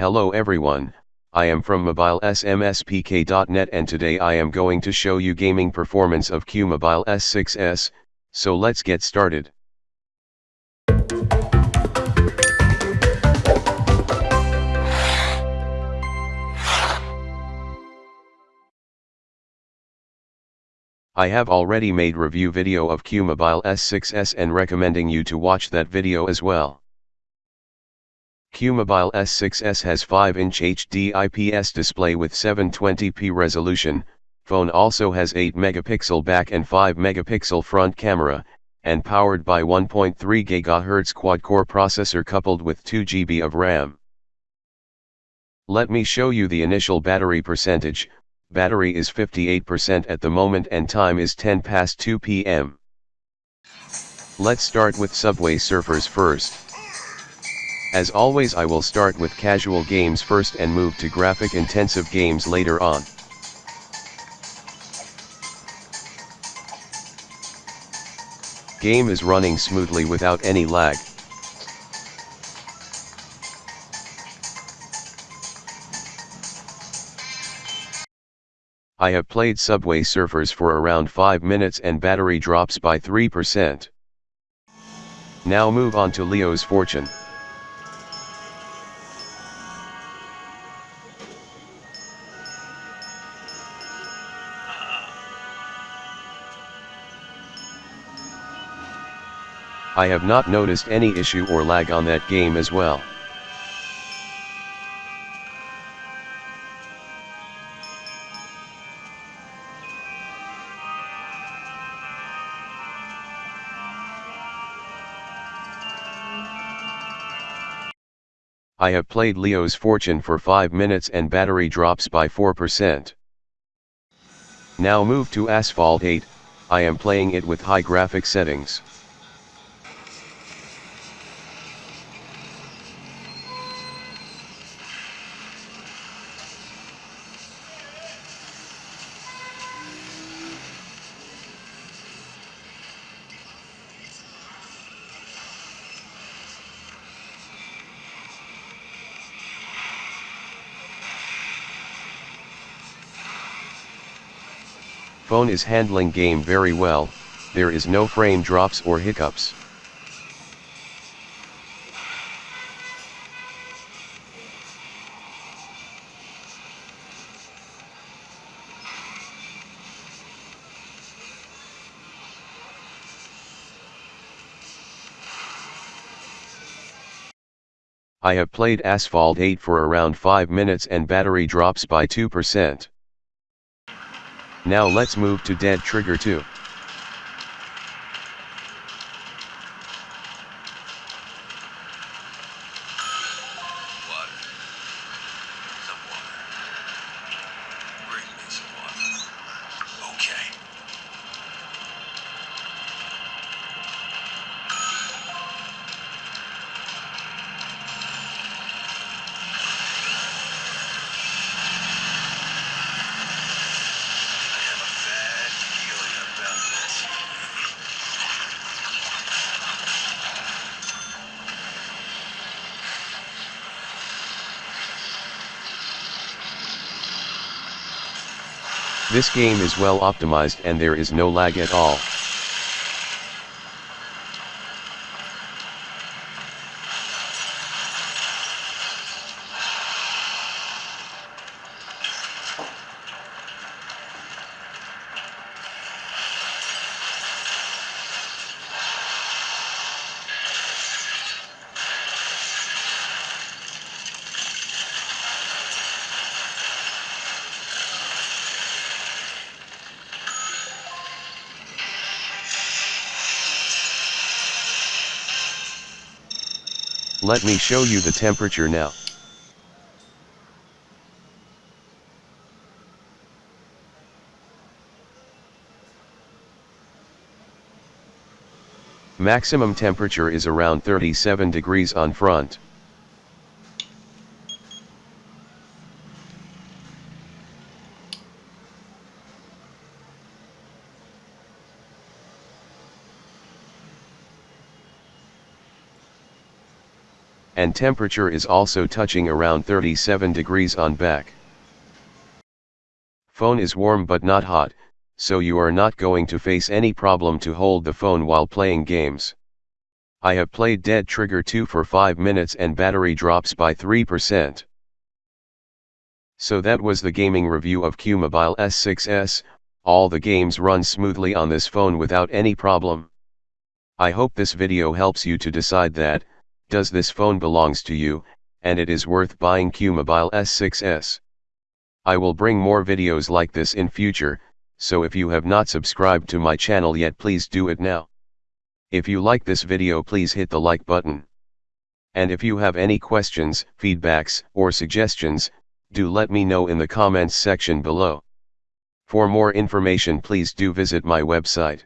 Hello everyone, I am from mobilesmspk.net and today I am going to show you gaming performance of Qmobile S6s, so let's get started. I have already made review video of Qmobile S6s and recommending you to watch that video as well. Qmobile S6s has 5-inch HD IPS display with 720p resolution, phone also has 8 megapixel back and 5 megapixel front camera, and powered by 1.3 GHz quad-core processor coupled with 2 GB of RAM. Let me show you the initial battery percentage, battery is 58% at the moment and time is 10 past 2 pm. Let's start with Subway Surfers first. As always I will start with casual games first and move to graphic intensive games later on. Game is running smoothly without any lag. I have played Subway Surfers for around 5 minutes and battery drops by 3%. Now move on to Leo's Fortune. I have not noticed any issue or lag on that game as well. I have played Leo's Fortune for 5 minutes and battery drops by 4%. Now move to Asphalt 8, I am playing it with high graphic settings. Phone is handling game very well, there is no frame drops or hiccups. I have played Asphalt 8 for around 5 minutes and battery drops by 2%. Now let's move to Dead Trigger 2. This game is well optimized and there is no lag at all. Let me show you the temperature now. Maximum temperature is around 37 degrees on front. And temperature is also touching around 37 degrees on back. Phone is warm but not hot, so you are not going to face any problem to hold the phone while playing games. I have played Dead Trigger 2 for 5 minutes and battery drops by 3%. So that was the gaming review of QMobile S6s, all the games run smoothly on this phone without any problem. I hope this video helps you to decide that, does this phone belongs to you, and it is worth buying QMobile S6s. I will bring more videos like this in future, so if you have not subscribed to my channel yet please do it now. If you like this video please hit the like button. And if you have any questions, feedbacks, or suggestions, do let me know in the comments section below. For more information please do visit my website.